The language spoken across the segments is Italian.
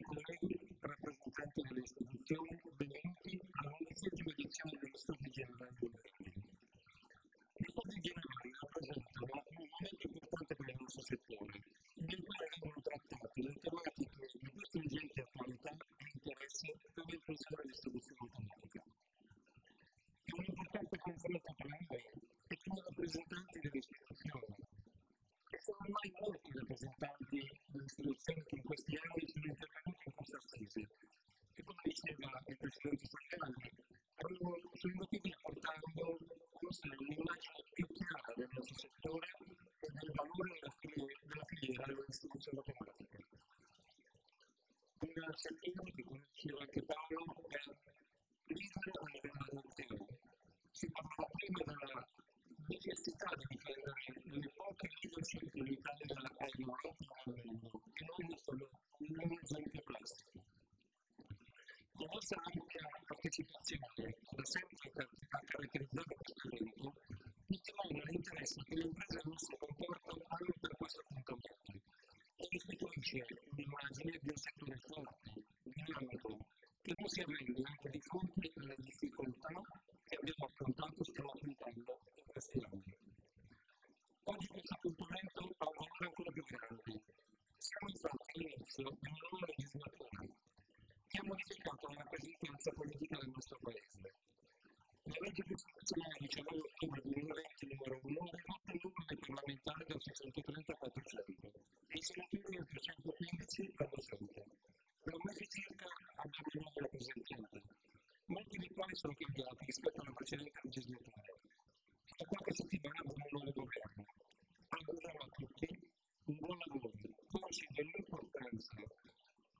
colleghi, rappresentanti delle istituzioni, benvenuti all'undicesima edizione dello Studi Generali Mondiali. Gli Studi Generali rappresentano un momento importante per il nostro settore, nel quale vengono trattate le tematiche di più stringente attualità e interesse per della distribuzione automatica. È un importante confronto tra noi e come rappresentanti delle istituzioni, e sono ormai molti rappresentanti istituzioni che in questi anni sono intervenuti in questa assise, che come diceva il Presidente Saccani, sono inutili portando un'immagine più chiara del nostro settore e del valore della filiera, della filiera della distribuzione automatica. Un settore che, come diceva anche Paolo, è leader a livello nazionale. Si parlava prima della necessità di difendere le poche leadership che l'Italia ha in Europa e nel mondo, e non solo un esempio classico. La nostra ampia partecipazione, da sempre ha caratterizzato questo evento, testimonia l'interesse che le imprese del nostro comporto hanno per questo appuntamento e istituisce un'immagine di un settore forte, dinamico, che non si arrende anche di fronte alle difficoltà che abbiamo affrontato, stiamo affrontando in questi anni. Oggi questo appuntamento ha un valore ancora più grande. Siamo all'inizio di una nuova legislatura che ha modificato la rappresentanza politica del nostro Paese. La legge costituzionale 19 ottobre 2020 numero 1 ha ridotto il numero dei parlamentari da 630 a 400 e i senatori da 315 a 200. Per un mese circa abbiamo il nuovo rappresentante, molti dei quali sono cambiati rispetto alla precedente legislatura. Da qualche settimana abbiamo un nuovo governo. Auguriamo a tutti un buon lavoro, consci dell'importanza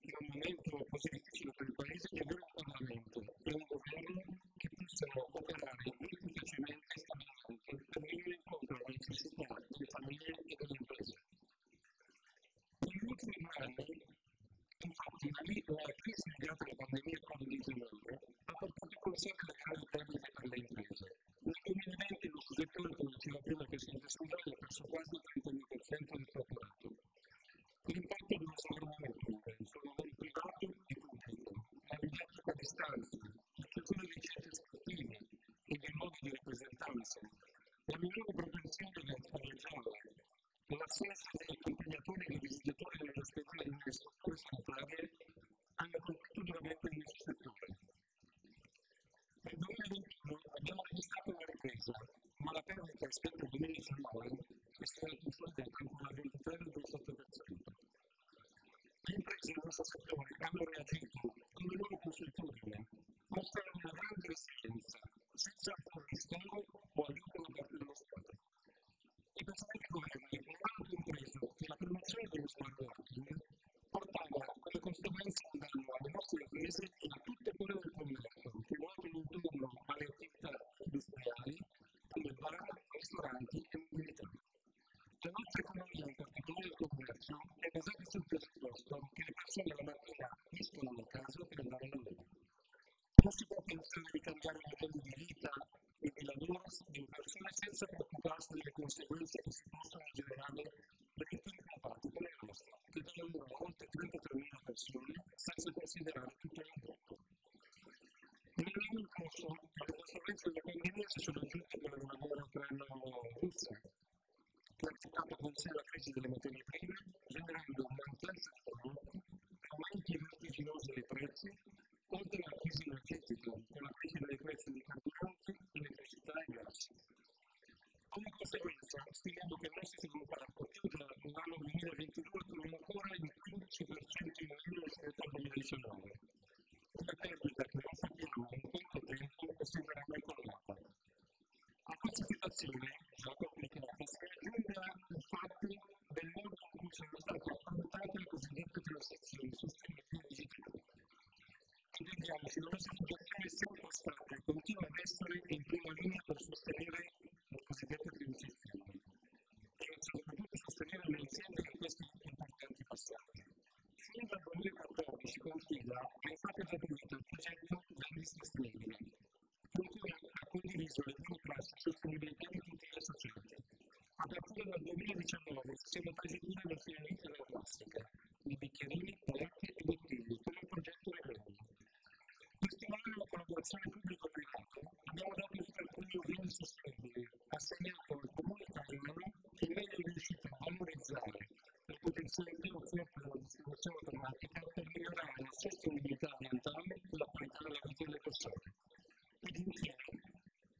in un momento così difficile per il Paese di avere un Parlamento e un governo che possano operare efficacemente e stabilmente per venire incontro alle necessità delle famiglie e delle imprese. Negli ultimi due anni, infatti, la crisi legata alla pandemia Covid-19 ha portato con sé delle grandi perdite per le imprese. Nel 2020 lo settore, come diceva prima il Presidente Sudani, ha perso quasi il 30% del fatturato. L'impatto dello smarrimento sul lavoro privato e pubblico, la didattica a distanza, la chiusura dei centri sportivi e dei modi di rappresentanza, la minore propensione alle regioni, l'assenza degli accompagnatori e dei visitatori dell'ospedale e delle strutture sanitarie hanno colpito duramente il nostro settore. Nel 2021 abbiamo registrato una ripresa, ma la perdita rispetto al 2019 è stata consolidata ancora al 23,7%. Le imprese del nostro settore hanno reagito con le loro consuetudini, mostrando una grande resilienza, senza apporre ristoro o aiuto da parte dello Stato. I precedenti governi non hanno compreso che la promozione dello smart working portava come conseguenza un danno alle nostre imprese e a tutte quelle del commercio che ruotano intorno alle attività industriali come bar, ristoranti e mobilità. La nostra economia, in particolare il commercio, è basata sul presupposto che le persone la mattina escono da casa per andare a lavoro. Non si può pensare di cambiare i modelli di vita e di lavoro di persone senza preoccuparsi delle conseguenze che si portato con sé la crisi delle materie prime, generando mancanza di prodotti, aumenti vertiginosi dei prezzi, oltre alla crisi energetica, con la crisi dei prezzi dei carburanti, elettricità e gas. Come conseguenza, stimiamo che il nostro sviluppato chiude l'anno 2022 con ancora il 15% in meno rispetto al 2019. Una perdita che non sappiamo in quanto tempo essere mai colmata. A questa situazione, transazioni sostenibili digitali. Vediamoci, la nostra situazione è sempre stata e continua ad essere in prima linea per sostenere le cosiddette transizioni e soprattutto sostenere le aziende in questi importanti passaggi. Fin dal 2014 Confida ha infatti attribuito il progetto Vendis Sostenibile, con cui ha condiviso le classi di sostenibilità di tutti gli associati. A partire dal 2019 siamo presi cura del finalista della plastica, di bicchierini, palette e bottiglie, come il progetto Revello. Per stimolare la collaborazione pubblico-privata abbiamo dato vita al premio Vini Sostenibili, assegnato al comune italiano che meglio è riuscito a valorizzare le potenzialità offerte dalla distribuzione automatica per migliorare la sostenibilità ambientale e la qualità della vita delle persone. Ed infine,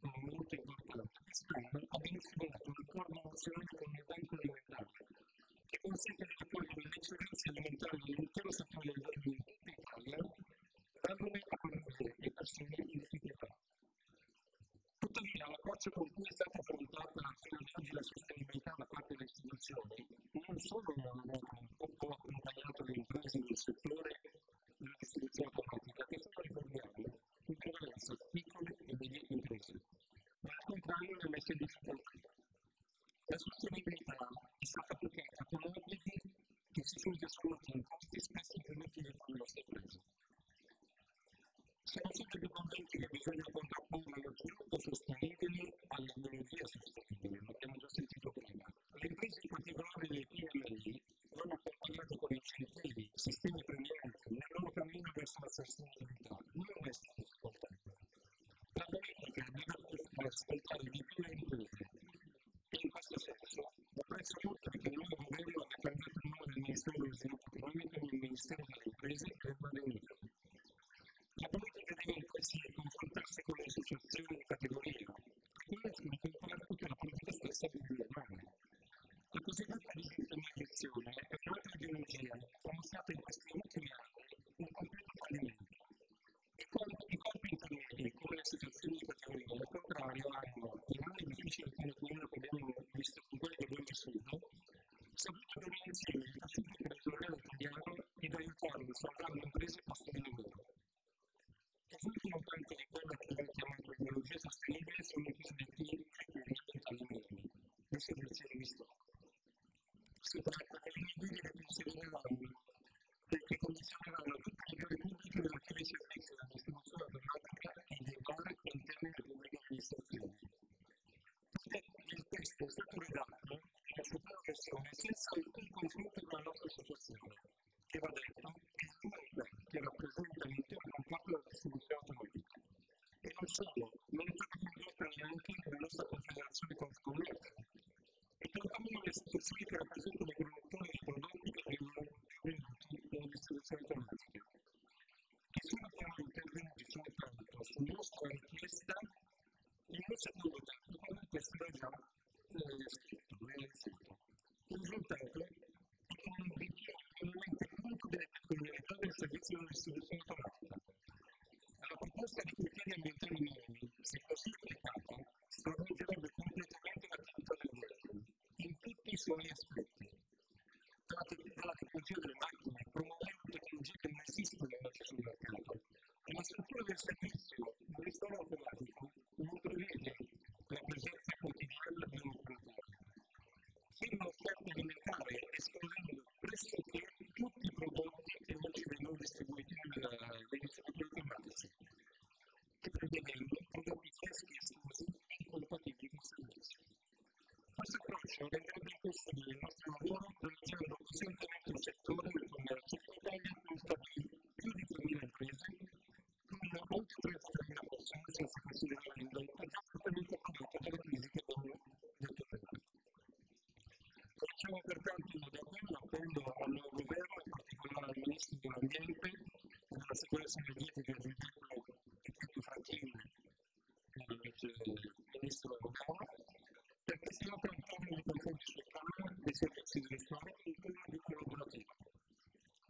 molto importante, quest'anno abbiamo stipulato un accordo nazionale con il Banco Alimentare che consente di raccogliere le eccellenze alimentari dell'intero settore del in tutta Italia, dandone a famiglie e persone in difficoltà. Tuttavia, l'approccio con cui è stata affrontata fino ad oggi la sostenibilità da parte delle istituzioni non solo non ha un po' accompagnato le imprese del settore della distribuzione automatica, che sono, ricordiamo, in prevalenza piccole e medie imprese, ma al contrario le ha messe in difficoltà. La sostenibilità è stata applicata con obblighi che si sono trasformati in costi spesso improduttivi per le nostre imprese. Siamo sempre più convinti che bisogna contrapporre lo sviluppo sostenibile all'energia sostenibile, l'abbiamo già sentito prima. Le imprese, in particolare le PMI, vanno accompagnate con incentivi, sistemi premianti nel loro cammino verso la sostenibilità, non restano difficoltà. La politica deve ascoltare di più le imprese in questo senso apprezzo molto che il nuovo governo abbia cambiato il nome del Ministero dello Sviluppo Economico nel Ministero delle Imprese e del Made in Italy. La politica deve altresì confrontarsi con le associazioni di categoria, quelle sono comparate la politica stessa di rilevare. La cosiddetta digitalizzazione è un'altra ideologia che ha mostrato in questi ultimi anni un completo fallimento. I corpi intermedi, come le associazioni di categoria, al contrario, hanno, in anni difficili come quello che abbiamo visto con quelli che abbiamo vissuto, saputo tenere insieme il tessuto imprenditoriale italiano ed aiutarlo a salvare le imprese e posti di lavoro. Quest'ultimo punto di quella che viene chiamata ideologia sostenibile sono i cosiddetti criteri ambientali minimi, le servizi di stock. Si tratta di linee guida che considereranno che condizioneranno tutte le gare pubbliche relative ai servizi della distribuzione automatica e dei bar interne alle pubbliche amministrazioni. Il testo è stato redatto nella sua prima versione senza alcun confronto con la nostra associazione, che va detto è l'unica che rappresenta l'intero comparto della distribuzione automatica. E non solo, non è stata condotta neanche la nostra confederazione confcommercio, e tantomeno le istituzioni che rappresentano i produttori di prodotti che vengono venduti nella distribuzione automatica. Che sono però intervenuti soltanto su nostra richiesta in un secondo tempo, quando il testo era già eh, scritto, ben scritto. Il risultato è che non ritira minimamente conto delle peculiarità del servizio di distribuzione automatica. La proposta di criteri ambientali minimi, se così applicata, stravolgerebbe completamente l'attività del governo, in tutti i suoi aspetti. Dalla tecnologia delle macchine, promuovendo tecnologie che non esistono oggi sul mercato, e struttura del servizio del ristoro automatico non prevede la presenza quotidiana di un operatore. Firma offerta alimentare escludendo pressoché tutti i prodotti che oggi vengono distribuiti dai distributori automatici e prevedendo prodotti freschi esclusi e incompatibili con il servizio. Questo approccio renderebbe impossibile il nostro lavoro realizzando costantemente un settore del commercio in Italia consta di più di 3.000 imprese con oltre 33.000 persone senza considerare l'indotto già fortemente prodotto dalle crisi che abbiamo prima. Facciamo pertanto un davvero appello al governo, in particolare al Ministro dell'Ambiente della Sicurezza Energetica e e Tito Frattini, il Ministro Romano, perché si apra un forum di confronto sul tema dei servizi di ristoro e un clima di collaborazione.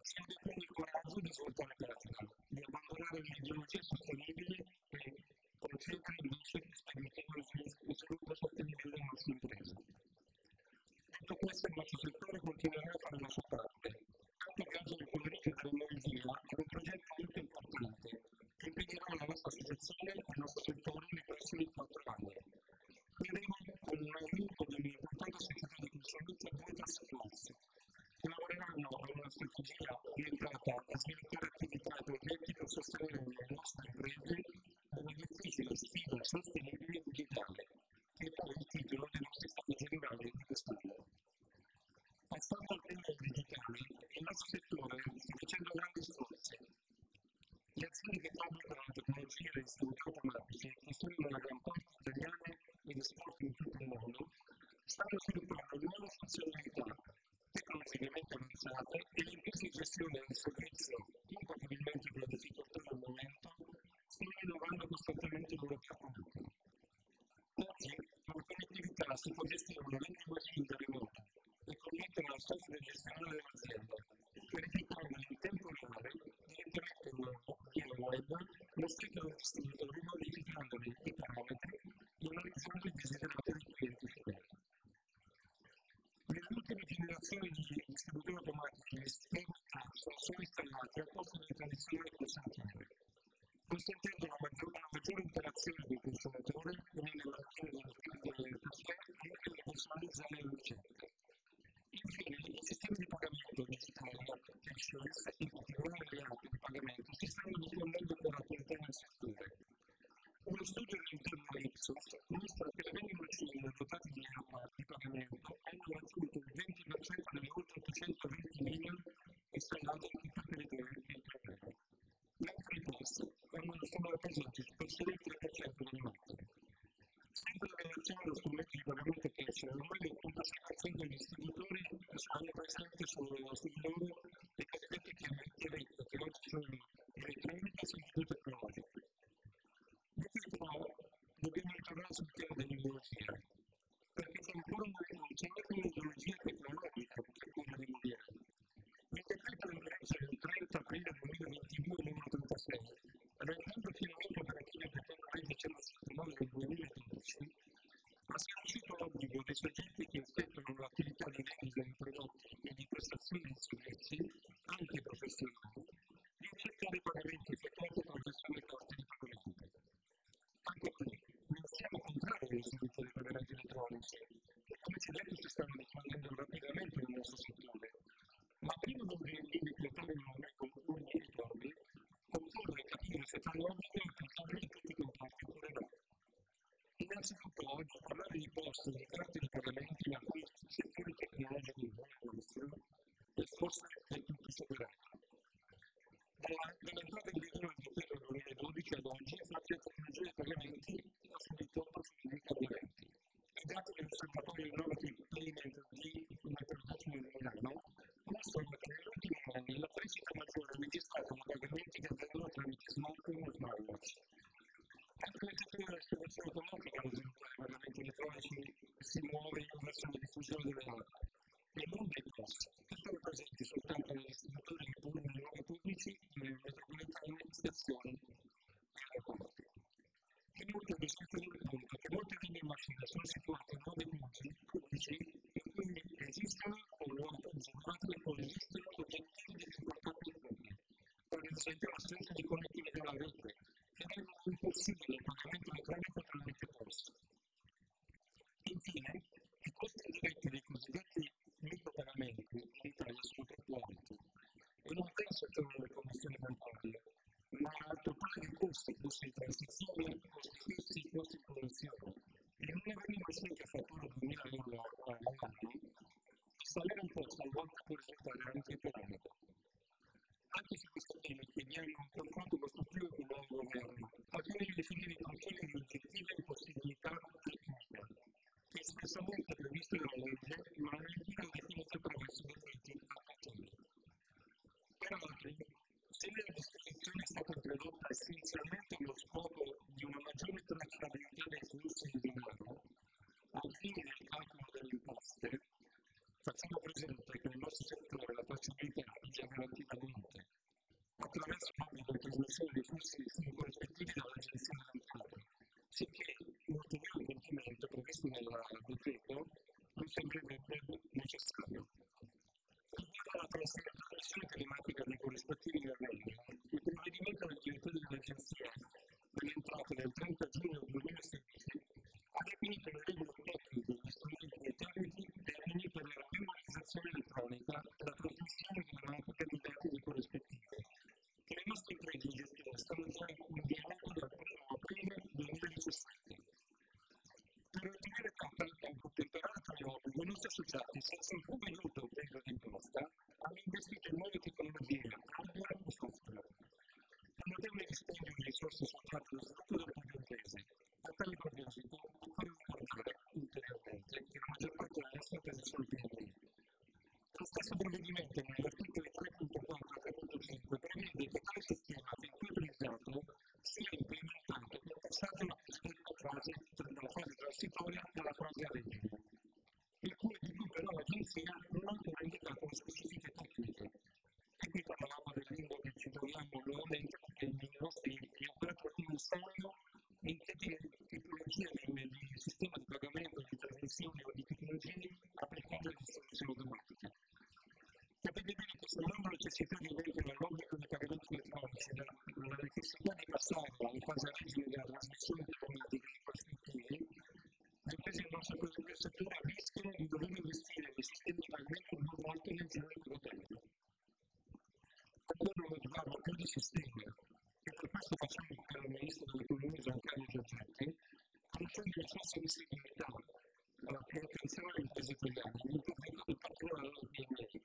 Si abbia quindi il coraggio di svoltare pagina, di abbandonare l'ideologia sostenibile e concentrare invece permettendo lo sviluppo sostenibile delle nostre imprese. Detto questo, il nostro settore continuerà a fare la sua parte, anche grazie al pomeriggio dell'energia è un progetto molto importante che impedirà la nostra associazione e il nostro settore nei prossimi quattro anni. Vedremo con un aumento dell'importante società di consulenza due task force che lavoreranno a una strategia orientata a sviluppare attività e progetti per sostenere le nostre imprese nella difficile sfida sostenibile digitale, che è poi il titolo dei nostri stati generali di quest'anno. Passando al tema digitale, il nostro settore sta facendo grandi sforzi. Le aziende che fabricano la e distributori automatici, che sono nella gran parte italiane ed esporti in tutto il mondo, stanno sviluppando nuove funzionalità tecnologicamente avanzate e le imprese di gestione del servizio, incompatibilmente con la difficoltà del momento, stanno innovando costantemente i loro prodotti. Oggi, con connettività si può gestire una machine da remoto e connettere al software gestionale dell'azienda, verificando in tempo reale, direttamente via web, lo stato del distributore modificandone i parametri e analizzando i desiderati dei clienti finali. Le ultime generazioni di distributori automatici e sistemi sono installati al posto delle tradizionali consentire consentendo una maggiore, una maggiore interazione del consumatore con le macchine del caffè anche da personalizzare le ricette. Infine, i sistemi di pagamento digitali e applications, in particolare le app di pagamento, si stanno diffondendo con rapidità nel settore. Uno studio all'interno dell'Ipsos mostra che le vendite machine dotate di app di pagamento hanno raggiunto il 20% delle oltre 820.000 installate in tutto il territorio italiano. Mentre i post sono rappresentati spesso il 3% delle macchine. Sempre in relazione allo strumento di pagamento cash, ormai l'86% degli distributori hanno presente sul, sul loro le cosiddette chiavette che oggi sono elettroniche e sono tecnologiche. Detto ciò, dobbiamo ritornare sul tema dell'ideologia, perché c'è ancora una, c'è anche un'ideologia tecnologica per quella di Modiano. Il decreto in legge del 30 aprile 2022 numero 36 rendendo finalmente operativa il decreto legge 179 del 2012, ha sancito l'obbligo dei soggetti che effettuano l'attività di vendita di prodotti e di prestazioni di servizi, anche professionali, di effettuare i pagamenti effettuati con gestione dei costi di pagamento. Anche qui, non siamo contrari allo sviluppo dei pagamenti elettronici, che come ci detto si stanno diffondendo rapidamente nel nostro settore, ma prima di decretare nuove riforme, occorre applicabile in tutti i comparti oppure no. Innanzitutto oggi parlare di poste di carte di pagamenti alcuni settori tecnologici come questo è forse del tutto superato. Dall'entrata in vigore del decreto del 2012 ad oggi, infatti, la tecnologia dei pagamenti ha subito procedimenti cambiamenti. I dati dell'osservatorio Innovative Payment di International di Milano mostrano che negli ultimi anni la crescita maggiore registrata nei pagamenti che avvengono tramite smartphone e smartwatch. Anche della distribuzione automatica lo sviluppo dei pagamenti elettronici si muove verso la diffusione delle app e non dei POS, che sono presenti soltanto negli distributori che pubblicano i luoghi pubblici, nelle metropolitane, stazioni e aeroporti. Inoltre bisogna tenere conto che molte vending machine sono situate in punti pubblici e quindi esistono o luoghi riservati o esistono oggettivi di difficoltà comuni, per esempio l'assenza di connettività alla rete, che rendono impossibile il pagamento elettronico tramite POS. Infine, i costi indiretti dei cosiddetti micropagamenti in Italia sono troppo alti e non penso solo alle commissioni bancarie, ma al totale dei costi, costi di transizione, costi fissi, costi di produzione. In una vending machine che fattura 2000 euro all'anno, salire un po' talvolta può risultare anche economico. Anche su questo tema chiediamo un confronto costruttivo con il nuovo governo, al fine di definire i confini di oggettive impossibilità tecniche, che espressamente è previsto nella legge, ma non è più definito attraverso decreti attuativi. Peraltro, se nella disposizione è stata introdotta essenzialmente allo scopo di una maggiore tracciabilità dei flussi di denaro, al fine del calcolo delle imposte, facciamo presente che nel nostro settore la tracciabilità è già garantita a monte, attraverso l'obbligo di trasmissione dei flussi corrispettivi dall'Agenzia delle Entrate, sicché un ulteriore compimento previsto nel decreto non sembrerebbe necessario. Riguardo alla trasmissione telematica dei corrispettivi del regno, il provvedimento del direttore dell'Agenzia delle del 30 giugno 2016 ha definito le regole tecniche degli strumenti e tecnici termini per la memorizzazione elettronica e la telematica dei dati dei corrispettivi, che le nostre imprese di gestione stanno già inviando dal 1 aprile 2017. Per ottenere temperare tale obbligo, i nostri associati, senza alcun aiuto per interesse associato allo sviluppo del piemontese. A tale proposito, occorre ricordare ulteriormente che la maggior parte delle nostre imprese sono piemontesi. Lo stesso provvedimento, negli articoli 3.4 e 3.5, prevede che tale sistema, fin qui utilizzato, sia alla cosiddetta fase, dalla fase transitoria alla fase a regime, il cui di cui però l'agenzia non ha indicato specifiche tecniche. E qui parlavamo del limbo che ci troviamo nuovamente perché i nostri operatori non sanno in che tipologia di sistema di pagamento, di trasmissione o di tecnologie applicare le soluzioni automatiche. Capite bene che sommando la necessità di avere la logica dei pagamenti elettronici, la necessità di passare alla fase a regime della trasmissione telematica di questi utili, le imprese del nostro settore rischiano di dover investire nei sistemi di pagamento due volte nel giro di poco tempo. Allora uno sguardo più di sistema, e per questo facciamo il caro ministro dell'economia Giancarlo Giorgetti, conoscendo le sue sensibilità alla protezione delle imprese italiane, in particolare alla PMI,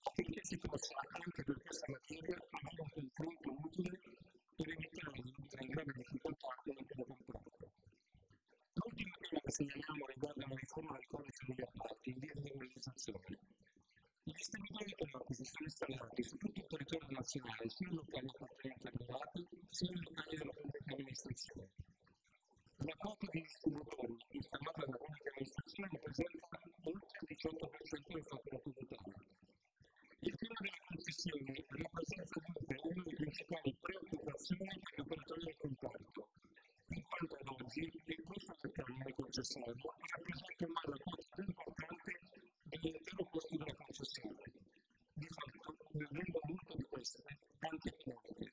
affinché si possa anche per questa materia avere un confronto utile per evitare di mettere in grave difficoltà quello che lo comprato. L'ultima tema che segnaliamo riguarda la riforma del codice degli appalti in via di realizzazione. I distributori automatici sono installati su tutto il territorio nazionale, sia in locali appartenenti a privati, sia in locali della pubblica amministrazione. La quota di distributori installata dalla pubblica amministrazione rappresenta oltre il 18% del fatturato totale. Il tema delle concessioni rappresenta dunque una delle principali preoccupazioni per gli operatori del comparto, in quanto ad oggi il costo del canone concessorio rappresenta ormai la quota più importante dell'intero costo della concessione, di fatto rendendo molto di queste anche economiche.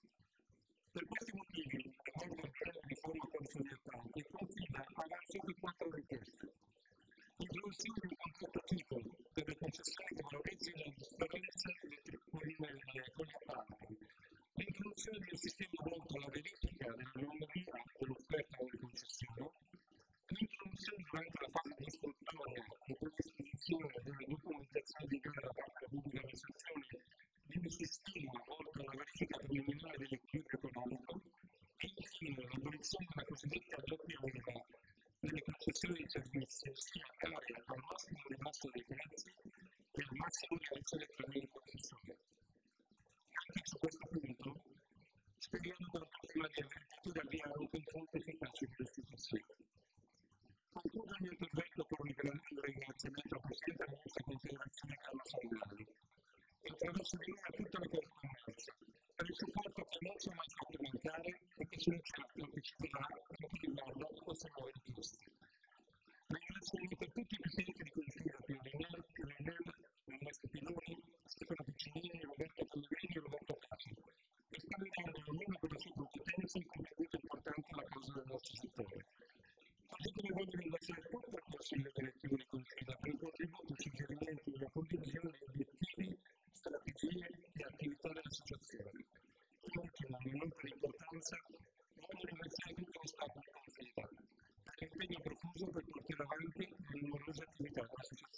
Per questi motivi, e molto il piano di riforma consolidante, confida avanzato quattro richieste. L'introduzione di un contratto tipo per le concessioni che valorizzino le differenze con gli appalti, l'introduzione di un sistema volto alla verifica dell'anomalia dell'offerta delle concessioni, l'introduzione durante la fase di istruttoria e predisposizione della documentazione di gara da parte della pubblica amministrazione di un sistema volto alla verifica preliminare dell'equilibrio economico e infine l'abolizione della cosiddetta doppia unità delle concessioni di servizi sia pari al massimo ribasso dei prezzi e al massimo rialzo dei prezzi di concessione. Anche su questo punto speriamo per prima di aver potuto avviare un confronto efficace con le istituzioni. Concludo il mio intervento con un ringraziamento al Presidente della nostra Confederazione Carlo Sandani e attraverso di lui a tutta la Confcommercio per il supporto che non ci ha mai fatto mancare e che sono certo che ci darà anche riguardo a queste nuove richieste. Ringraziamento a tutti i presidenti di consiglio Piolinelli, Piolinelli, Ernesto Piloni, Stefano Piccinini, Roberto Pellegrini e Roberto Casi, che stanno dando ognuno con le sue competenze un contributo importante alla causa del nostro settore. Così come voglio ringraziare tutto il Consiglio direttivo di Confida per il contributo, la condivisione di obiettivi, strategie e attività dell'associazione. In ultimo, non per importanza, voglio ringraziare tutto lo Stato di Confida per l'impegno profuso per portare avanti le numerose attività dell'associazione.